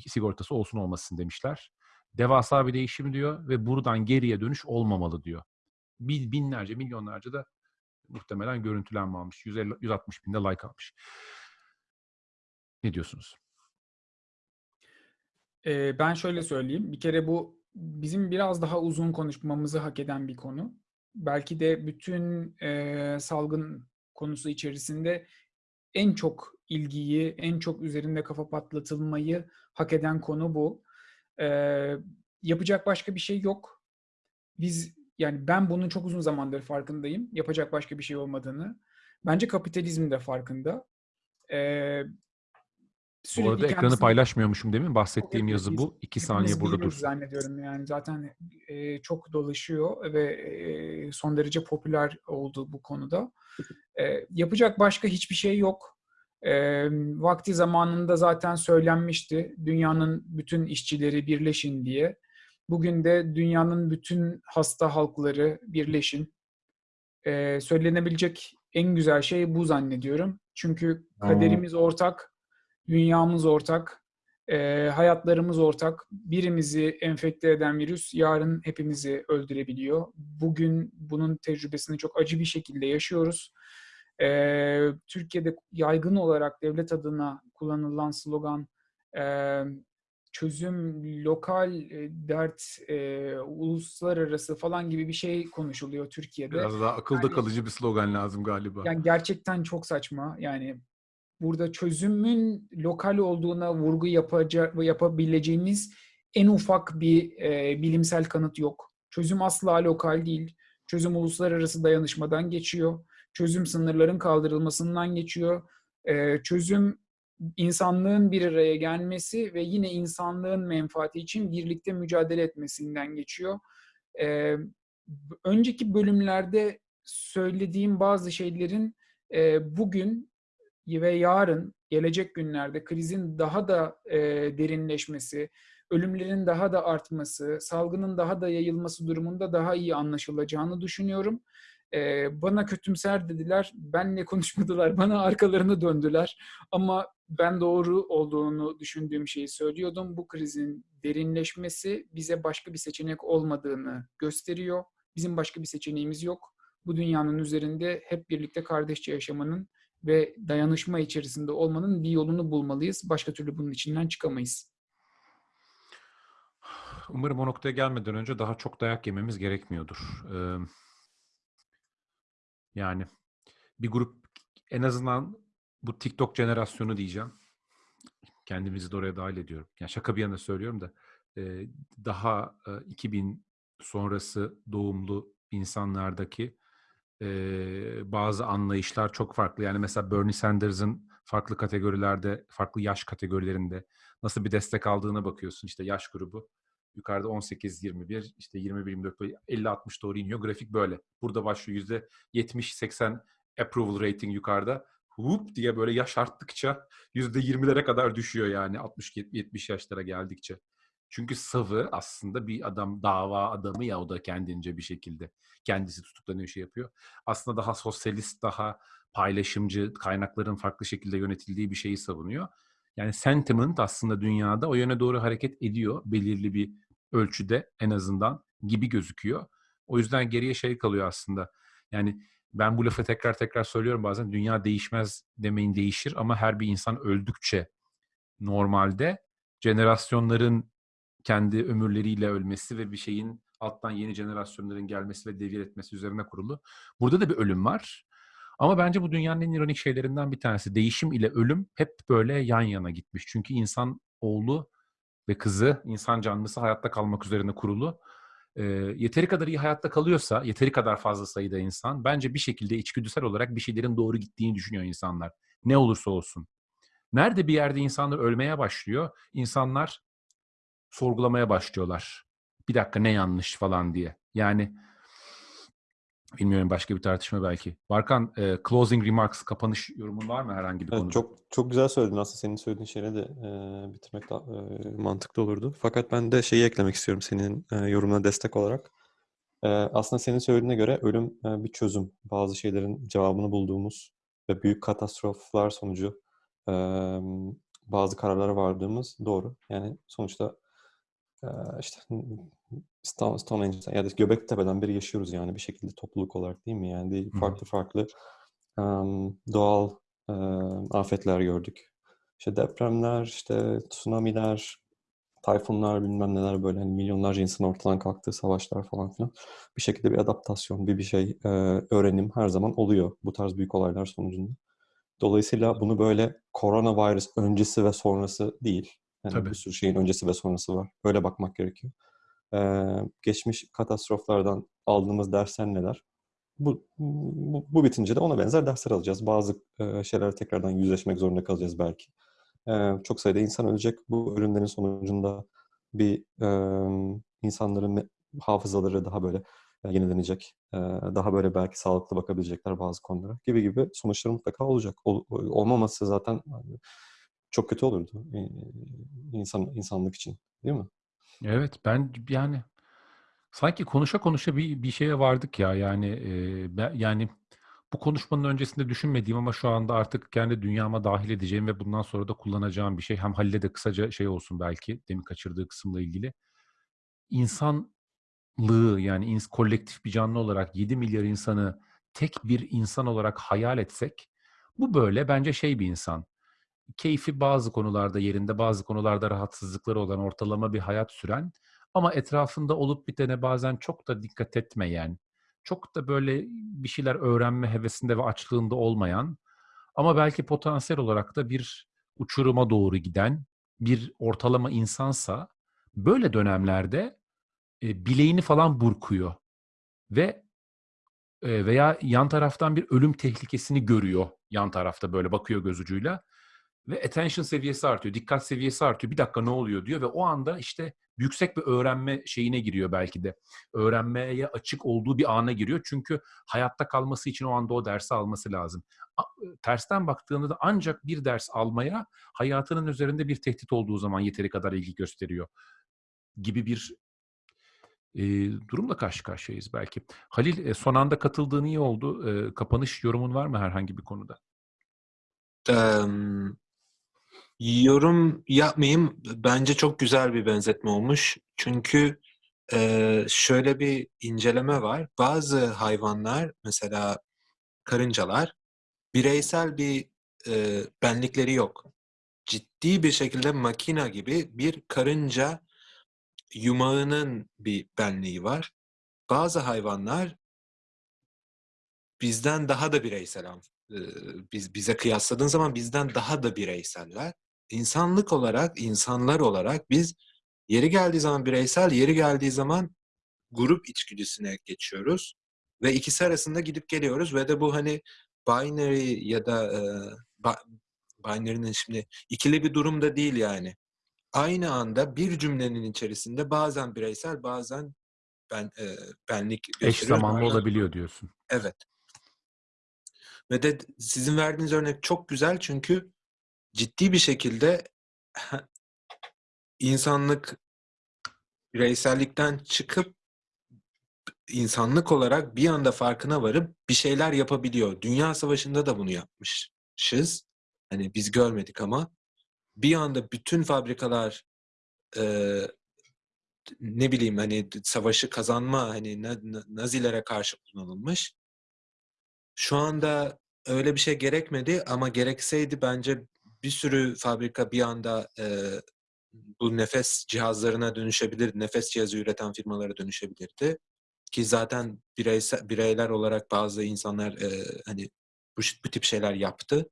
sigortası olsun olmasın demişler. Devasa bir değişim diyor ve buradan geriye dönüş olmamalı diyor. Bin, binlerce, milyonlarca da muhtemelen görüntülenme almış. 150, 160 binde like almış. Ne diyorsunuz? Ee, ben şöyle söyleyeyim. Bir kere bu bizim biraz daha uzun konuşmamızı hak eden bir konu. Belki de bütün e, salgın konusu içerisinde en çok ilgiyi, en çok üzerinde kafa patlatılmayı hak eden konu bu. Ee, yapacak başka bir şey yok. Biz yani ben bunun çok uzun zamandır farkındayım. Yapacak başka bir şey olmadığını. Bence kapitalizm de farkında. Ee, Bu arada ekranı kendisini- paylaşmıyormuşum değil mi? Bahsettiğim Evet, yazı bu. İki saniye burada dursun. zannediyorum yani zaten e, çok dolaşıyor ve e, son derece popüler oldu bu konuda. E, yapacak başka hiçbir şey yok. E, vakti zamanında zaten söylenmişti dünyanın bütün işçileri birleşin diye. Bugün de dünyanın bütün hasta halkları birleşin. E, söylenebilecek en güzel şey bu zannediyorum. Çünkü kaderimiz ortak, dünyamız ortak, e, hayatlarımız ortak. Birimizi enfekte eden virüs yarın hepimizi öldürebiliyor. Bugün bunun tecrübesini çok acı bir şekilde yaşıyoruz. E, Türkiye'de yaygın olarak devlet adına kullanılan slogan e, çözüm lokal e, dert e, uluslararası falan gibi bir şey konuşuluyor Türkiye'de. Biraz daha akılda Yani- kalıcı bir slogan lazım galiba. Yani gerçekten çok saçma. Yani burada çözümün lokal olduğuna vurgu yapacak yapabileceğimiz en ufak bir e, bilimsel kanıt yok. Çözüm asla lokal değil. Çözüm uluslararası dayanışmadan geçiyor. Çözüm sınırların kaldırılmasından geçiyor. E, çözüm insanlığın bir araya gelmesi ve yine insanlığın menfaati için birlikte mücadele etmesinden geçiyor. E, b- önceki bölümlerde söylediğim bazı şeylerin e, bugün ve yarın gelecek günlerde krizin daha da e, derinleşmesi, ölümlerin daha da artması, salgının daha da yayılması durumunda daha iyi anlaşılacağını düşünüyorum. E, bana kötümser dediler, benle konuşmadılar, bana arkalarını döndüler. Ama ben doğru olduğunu düşündüğüm şeyi söylüyordum. Bu krizin derinleşmesi bize başka bir seçenek olmadığını gösteriyor. Bizim başka bir seçeneğimiz yok. bu dünyanın üzerinde hep birlikte kardeşçe yaşamanın ve dayanışma içerisinde olmanın bir yolunu bulmalıyız. Başka türlü bunun içinden çıkamayız. Umarım o noktaya gelmeden önce daha çok dayak yememiz gerekmiyordur. Ee, yani bir grup en azından bu TikTok jenerasyonu diyeceğim. Kendimizi de oraya dahil ediyorum. Yani şaka bir yana söylüyorum da daha e, 2000 sonrası doğumlu insanlardaki bazı anlayışlar çok farklı. Yani mesela Bernie Sanders'ın farklı kategorilerde, farklı yaş kategorilerinde nasıl bir destek aldığına bakıyorsun. İşte yaş grubu yukarıda 18-21, işte 21-24, 50-60 doğru iniyor. Grafik böyle. Burada başlıyor %70-80 approval rating yukarıda. Whoop diye böyle yaş arttıkça %20'lere kadar düşüyor yani 60-70 yaşlara geldikçe. Çünkü savı aslında bir adam dava adamı ya o da kendince bir şekilde kendisi tutuklanıyor şey yapıyor. Aslında daha sosyalist, daha paylaşımcı, kaynakların farklı şekilde yönetildiği bir şeyi savunuyor. Yani sentiment aslında dünyada o yöne doğru hareket ediyor belirli bir ölçüde en azından gibi gözüküyor. O yüzden geriye şey kalıyor aslında. Yani ben bu lafı tekrar tekrar söylüyorum bazen dünya değişmez demeyin değişir ama her bir insan öldükçe normalde jenerasyonların kendi ömürleriyle ölmesi ve bir şeyin alttan yeni jenerasyonların gelmesi ve devir etmesi üzerine kurulu. Burada da bir ölüm var. Ama bence bu dünyanın en ironik şeylerinden bir tanesi. Değişim ile ölüm hep böyle yan yana gitmiş. Çünkü insan oğlu ve kızı, insan canlısı hayatta kalmak üzerine kurulu. E, yeteri kadar iyi hayatta kalıyorsa, yeteri kadar fazla sayıda insan, bence bir şekilde içgüdüsel olarak bir şeylerin doğru gittiğini düşünüyor insanlar. Ne olursa olsun. Nerede bir yerde insanlar ölmeye başlıyor, insanlar sorgulamaya başlıyorlar. Bir dakika ne yanlış falan diye. Yani bilmiyorum başka bir tartışma belki. Barkan, e, closing remarks, kapanış yorumun var mı herhangi bir Evet, konuda? çok çok güzel söyledin aslında senin söylediğin şeyleri de e, bitirmek daha e, mantıklı olurdu. Fakat ben de şeyi eklemek istiyorum senin e, yorumuna destek olarak. E, aslında senin söylediğine göre ölüm e, bir çözüm. Bazı şeylerin cevabını bulduğumuz ve büyük katastroflar sonucu e, bazı kararlara vardığımız doğru. Yani sonuçta e, işte Stone, Stonehenge'den ya da Göbektepe'den beri yaşıyoruz yani bir şekilde topluluk olarak değil mi? Yani farklı farklı em, doğal e, afetler gördük. İşte depremler, işte tsunamiler, tayfunlar bilmem neler böyle hani milyonlarca insan ortadan kalktığı savaşlar falan filan. Bir şekilde bir adaptasyon, bir bir şey e, öğrenim her zaman oluyor bu tarz büyük olaylar sonucunda. Dolayısıyla bunu böyle koronavirüs öncesi ve sonrası değil. Yani Tabii. bir sürü şeyin öncesi ve sonrası var. Böyle bakmak gerekiyor. Ee, geçmiş katastroflardan aldığımız dersler neler? Bu, bu, bu bitince de ona benzer dersler alacağız. Bazı e, şeyler tekrardan yüzleşmek zorunda kalacağız belki. Ee, çok sayıda insan ölecek. Bu ölümlerin sonucunda bir e, insanların hafızaları daha böyle e, yenilenecek. E, daha böyle belki sağlıklı bakabilecekler bazı konulara gibi gibi sonuçları mutlaka olacak. Ol- olmaması zaten çok kötü olurdu e, insan insanlık için, değil mi? Evet ben yani sanki konuşa konuşa bir bir şeye vardık ya yani e, ben, yani bu konuşmanın öncesinde düşünmediğim ama şu anda artık kendi dünyama dahil edeceğim ve bundan sonra da kullanacağım bir şey. Hem Halil'e de kısaca şey olsun belki demin kaçırdığı kısımla ilgili. İnsanlığı yani ins kolektif bir canlı olarak 7 milyar insanı tek bir insan olarak hayal etsek bu böyle bence şey bir insan keyfi bazı konularda yerinde, bazı konularda rahatsızlıkları olan ortalama bir hayat süren ama etrafında olup bitene bazen çok da dikkat etmeyen, çok da böyle bir şeyler öğrenme hevesinde ve açlığında olmayan ama belki potansiyel olarak da bir uçuruma doğru giden bir ortalama insansa böyle dönemlerde e, bileğini falan burkuyor ve e, veya yan taraftan bir ölüm tehlikesini görüyor yan tarafta böyle bakıyor göz ucuyla ve attention seviyesi artıyor, dikkat seviyesi artıyor. Bir dakika ne oluyor diyor ve o anda işte yüksek bir öğrenme şeyine giriyor belki de. Öğrenmeye açık olduğu bir ana giriyor. Çünkü hayatta kalması için o anda o dersi alması lazım. A- Tersten baktığında da ancak bir ders almaya hayatının üzerinde bir tehdit olduğu zaman yeteri kadar ilgi gösteriyor gibi bir e, durumla karşı karşıyayız belki. Halil e, son anda katıldığın iyi oldu. E, kapanış yorumun var mı herhangi bir konuda? Em, yorum yapmayayım. Bence çok güzel bir benzetme olmuş. Çünkü Ee, şöyle bir inceleme var. Bazı hayvanlar mesela karıncalar bireysel bir e, benlikleri yok. Ciddi bir şekilde makina gibi bir karınca yumağının bir benliği var. Bazı hayvanlar bizden daha da bireysel. e, Biz bize kıyasladığın zaman bizden daha da bireyseller. İnsanlık olarak, insanlar olarak biz yeri geldiği zaman bireysel, yeri geldiği zaman grup içgüdüsüne geçiyoruz ve ikisi arasında gidip geliyoruz ve de bu hani binary ya da e, ba- binary'nin şimdi ikili bir durumda değil yani. Aynı anda bir cümlenin içerisinde bazen bireysel bazen ben e, benlik Eş zamanlı bazen- olabiliyor diyorsun. Evet. Ve de sizin verdiğiniz örnek çok güzel çünkü ciddi bir şekilde insanlık bireysellikten çıkıp insanlık olarak bir anda farkına varıp bir şeyler yapabiliyor. Dünya Savaşı'nda da bunu yapmışız. Hani biz görmedik ama bir anda bütün fabrikalar e, ne bileyim hani savaşı kazanma hani na- na- Nazilere karşı kullanılmış. Şu anda öyle bir şey gerekmedi ama gerekseydi bence bir sürü fabrika bir anda e, bu nefes cihazlarına dönüşebilir, nefes cihazı üreten firmalara dönüşebilirdi. Ki zaten bireysel, bireyler olarak bazı insanlar e, hani bu, bu tip şeyler yaptı.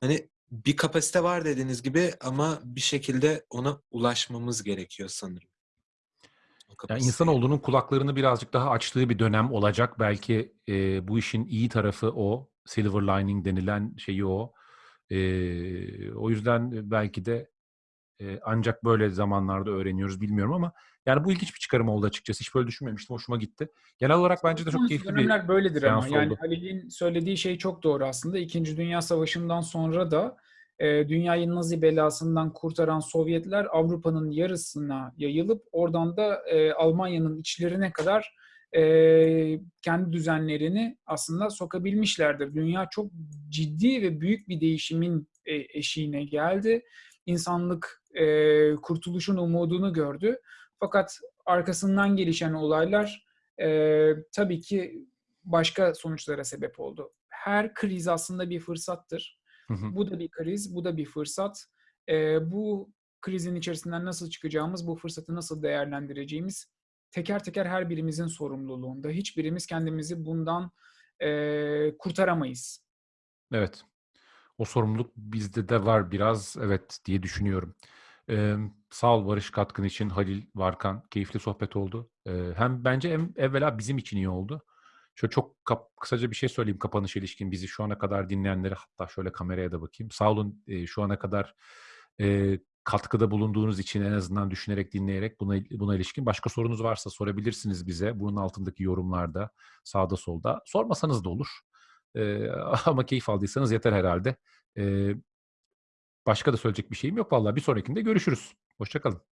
Hani bir kapasite var dediğiniz gibi ama bir şekilde ona ulaşmamız gerekiyor sanırım. Yani insanoğlunun kulaklarını birazcık daha açtığı bir dönem olacak. Belki e, bu işin iyi tarafı o. Silver lining denilen şeyi o. E, o yüzden belki de e, ancak böyle zamanlarda öğreniyoruz bilmiyorum ama yani bu ilginç bir çıkarım oldu açıkçası. Hiç böyle düşünmemiştim. Hoşuma gitti. Genel olarak bence de çok Son keyifli bir dönemler böyledir ama. seans Yani oldu. Halil'in söylediği şey çok doğru aslında. İkinci Dünya Savaşı'ndan sonra da e, dünyayı Nazi belasından kurtaran Sovyetler Avrupa'nın yarısına yayılıp oradan da e, Almanya'nın içlerine kadar e, kendi düzenlerini aslında sokabilmişlerdir. Dünya çok ciddi ve büyük bir değişimin e, eşiğine geldi. İnsanlık e, kurtuluşun umudunu gördü. Fakat arkasından gelişen olaylar e, tabii ki başka sonuçlara sebep oldu. Her kriz aslında bir fırsattır. Hı hı. Bu da bir kriz, bu da bir fırsat. E, bu krizin içerisinden nasıl çıkacağımız, bu fırsatı nasıl değerlendireceğimiz teker teker her birimizin sorumluluğunda. Hiçbirimiz kendimizi bundan e, kurtaramayız. Evet. O sorumluluk bizde de var biraz evet diye düşünüyorum. Ee, sağ ol Barış katkın için Halil Varkan. Keyifli sohbet oldu. Ee, hem bence em, evvela bizim için iyi oldu. Şöyle çok kap- kısaca bir şey söyleyeyim kapanış ilişkin bizi şu ana kadar dinleyenlere hatta şöyle kameraya da bakayım. Sağ olun e, şu ana kadar e, katkıda bulunduğunuz için en azından düşünerek dinleyerek buna buna ilişkin başka sorunuz varsa sorabilirsiniz bize. Bunun altındaki yorumlarda sağda solda. Sormasanız da olur. Ee, ama keyif aldıysanız yeter herhalde. Ee, başka da söyleyecek bir şeyim yok vallahi. Bir sonrakinde görüşürüz. Hoşçakalın.